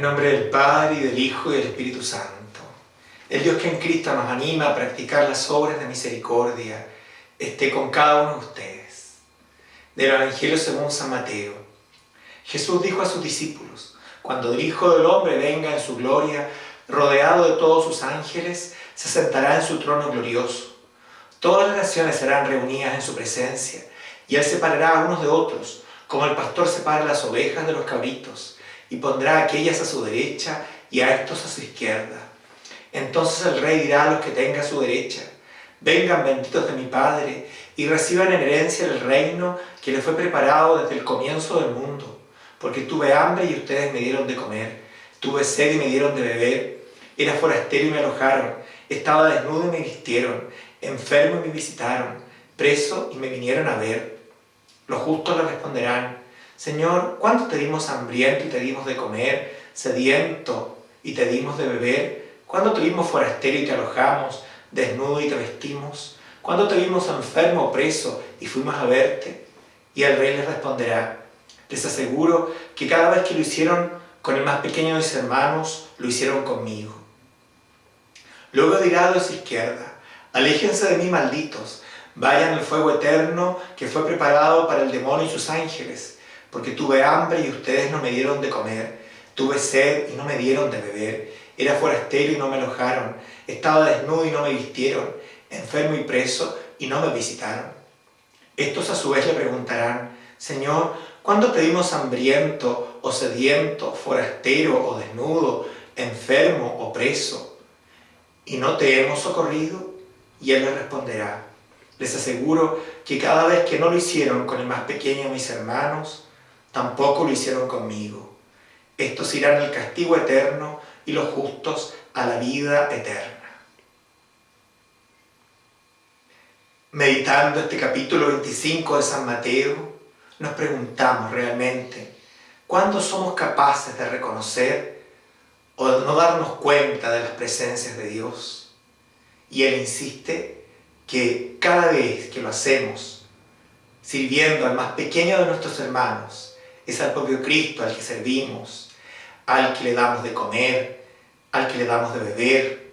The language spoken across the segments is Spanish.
En nombre del Padre, y del Hijo, y del Espíritu Santo. El Dios que en Cristo nos anima a practicar las obras de misericordia, esté con cada uno de ustedes. Del Evangelio según San Mateo. Jesús dijo a sus discípulos, cuando el Hijo del Hombre venga en su gloria, rodeado de todos sus ángeles, se sentará en su trono glorioso. Todas las naciones serán reunidas en su presencia, y Él separará a unos de otros, como el pastor separa las ovejas de los cabritos, y pondrá a aquellas a su derecha y a estos a su izquierda. Entonces el rey dirá a los que tenga a su derecha, vengan benditos de mi Padre, y reciban en herencia el reino que les fue preparado desde el comienzo del mundo, porque tuve hambre y ustedes me dieron de comer, tuve sed y me dieron de beber, era forastero y me alojaron, estaba desnudo y me vistieron, enfermo y me visitaron, preso y me vinieron a ver. Los justos le responderán, Señor, ¿cuánto te dimos hambriento y te dimos de comer, sediento y te dimos de beber? ¿Cuándo te vimos forastero y te alojamos, desnudo y te vestimos? ¿Cuándo te vimos enfermo o preso y fuimos a verte? Y el rey les responderá, les aseguro que cada vez que lo hicieron con el más pequeño de mis hermanos, lo hicieron conmigo. Luego dirá a su izquierda, aléjense de mí malditos, vayan al fuego eterno que fue preparado para el demonio y sus ángeles, porque tuve hambre y ustedes no me dieron de comer, tuve sed y no me dieron de beber, era forastero y no me alojaron, estaba desnudo y no me vistieron, enfermo y preso y no me visitaron. Estos a su vez le preguntarán, Señor, ¿cuándo te vimos hambriento o sediento, forastero o desnudo, enfermo o preso? y no te hemos socorrido? Y él le responderá, les aseguro que cada vez que no lo hicieron con el más pequeño de mis hermanos, tampoco lo hicieron conmigo. Estos irán al castigo eterno y los justos a la vida eterna. Meditando este capítulo 25 de San Mateo, nos preguntamos realmente, ¿cuándo somos capaces de reconocer o no darnos cuenta de las presencias de Dios. Y Él insiste que cada vez que lo hacemos, sirviendo al más pequeño de nuestros hermanos, es al propio Cristo al que servimos, al que le damos de comer, al que le damos de beber,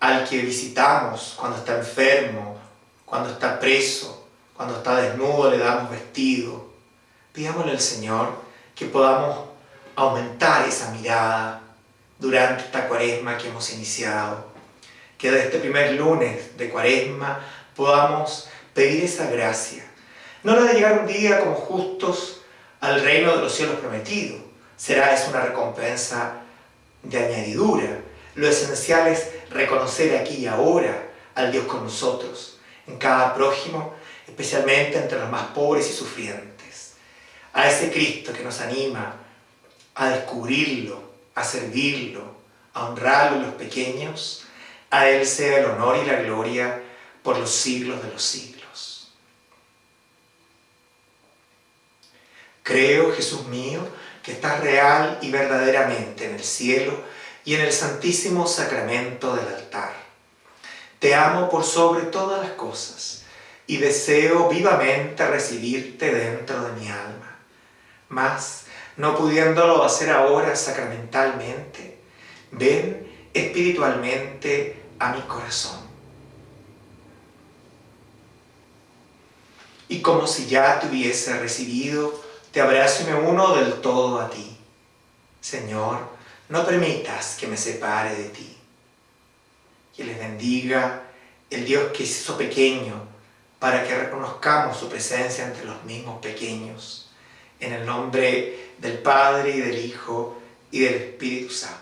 al que visitamos cuando está enfermo, cuando está preso, cuando está desnudo le damos vestido. Pidámosle al Señor que podamos aumentar esa mirada, durante esta cuaresma que hemos iniciado. Que de este primer lunes de cuaresma podamos pedir esa gracia. No la de llegar un día como justos al reino de los cielos prometido. Será es una recompensa de añadidura. Lo esencial es reconocer aquí y ahora al Dios con nosotros, en cada prójimo, especialmente entre los más pobres y sufrientes. A ese Cristo que nos anima a descubrirlo, a servirlo, a honrarlo en los pequeños, a Él sea el honor y la gloria por los siglos de los siglos. Creo, Jesús mío, que estás real y verdaderamente en el cielo y en el santísimo sacramento del altar. Te amo por sobre todas las cosas y deseo vivamente recibirte dentro de mi alma. Mas, no pudiéndolo hacer ahora sacramentalmente, ven espiritualmente a mi corazón. Y como si ya te hubiese recibido, te abrazo y me uno del todo a ti. Señor, no permitas que me separe de ti. Que les bendiga el Dios que hizo pequeño para que reconozcamos su presencia entre los mismos pequeños. En el nombre del Padre y del Hijo y del Espíritu Santo.